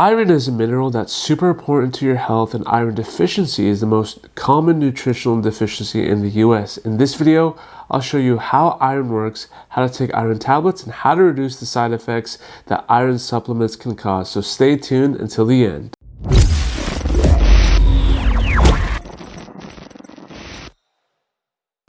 Iron is a mineral that's super important to your health and iron deficiency is the most common nutritional deficiency in the US. In this video, I'll show you how iron works, how to take iron tablets, and how to reduce the side effects that iron supplements can cause. So stay tuned until the end.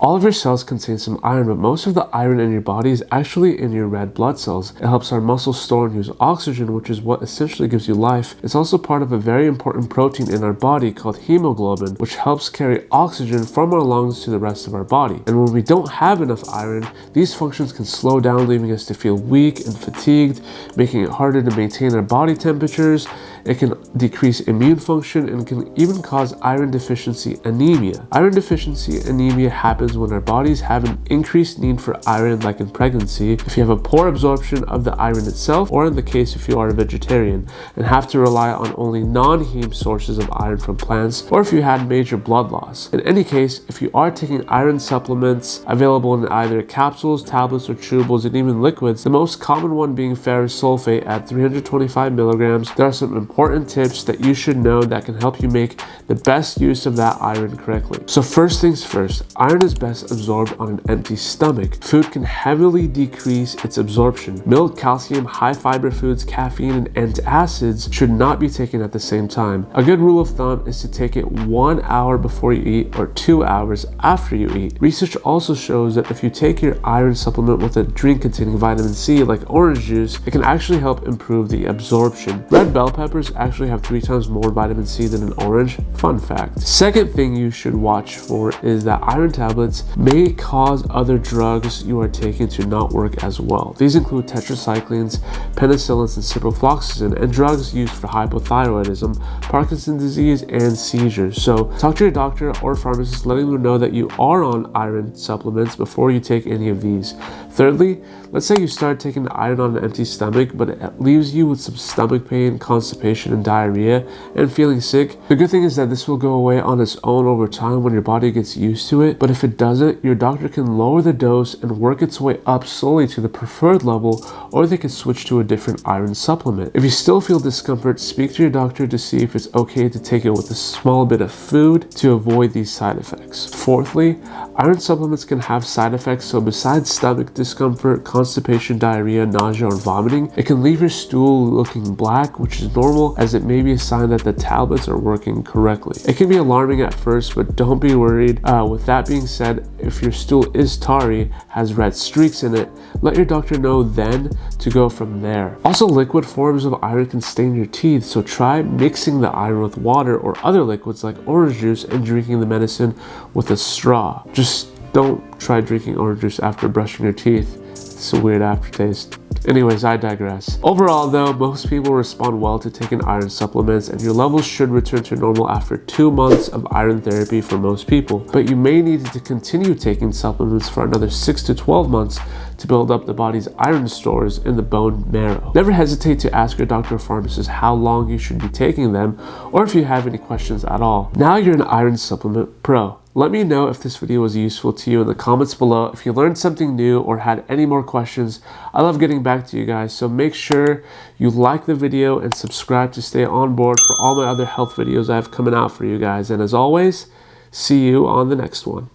All of your cells contain some iron, but most of the iron in your body is actually in your red blood cells. It helps our muscles store and use oxygen, which is what essentially gives you life. It's also part of a very important protein in our body called hemoglobin, which helps carry oxygen from our lungs to the rest of our body. And when we don't have enough iron, these functions can slow down, leaving us to feel weak and fatigued, making it harder to maintain our body temperatures. It can decrease immune function and can even cause iron deficiency anemia. Iron deficiency anemia happens when our bodies have an increased need for iron like in pregnancy, if you have a poor absorption of the iron itself, or in the case if you are a vegetarian and have to rely on only non-heme sources of iron from plants, or if you had major blood loss. In any case, if you are taking iron supplements available in either capsules, tablets, or chewables, and even liquids, the most common one being ferrous sulfate at 325 milligrams, there are some important tips that you should know that can help you make the best use of that iron correctly. So first things first, iron is best absorbed on an empty stomach. Food can heavily decrease its absorption. Milk, calcium, high fiber foods, caffeine, and antacids should not be taken at the same time. A good rule of thumb is to take it one hour before you eat or two hours after you eat. Research also shows that if you take your iron supplement with a drink containing vitamin C like orange juice, it can actually help improve the absorption. Red bell peppers actually have three times more vitamin C than an orange. Fun fact. Second thing you should watch for is that iron tablets may cause other drugs you are taking to not work as well. These include tetracyclines, penicillins, and ciprofloxacin, and drugs used for hypothyroidism, Parkinson's disease, and seizures. So talk to your doctor or pharmacist letting them know that you are on iron supplements before you take any of these. Thirdly, let's say you start taking iron on an empty stomach, but it leaves you with some stomach pain, constipation, and diarrhea, and feeling sick. The good thing is that this will go away on its own over time when your body gets used to it, but if it doesn't, your doctor can lower the dose and work its way up slowly to the preferred level, or they can switch to a different iron supplement. If you still feel discomfort, speak to your doctor to see if it's okay to take it with a small bit of food to avoid these side effects. Fourthly, iron supplements can have side effects, so besides stomach discomfort, constipation, diarrhea, nausea, or vomiting. It can leave your stool looking black, which is normal as it may be a sign that the tablets are working correctly. It can be alarming at first, but don't be worried. Uh, with that being said, if your stool is tarry, has red streaks in it, let your doctor know then to go from there. Also, liquid forms of iron can stain your teeth, so try mixing the iron with water or other liquids like orange juice and drinking the medicine with a straw. Just don't try drinking orange juice after brushing your teeth. It's a weird aftertaste. Anyways, I digress. Overall though, most people respond well to taking iron supplements and your levels should return to normal after two months of iron therapy for most people. But you may need to continue taking supplements for another 6 to 12 months to build up the body's iron stores in the bone marrow. Never hesitate to ask your doctor or pharmacist how long you should be taking them or if you have any questions at all. Now you're an iron supplement pro. Let me know if this video was useful to you in the comments below. If you learned something new or had any more questions, I love getting back to you guys. So make sure you like the video and subscribe to stay on board for all my other health videos I have coming out for you guys. And as always, see you on the next one.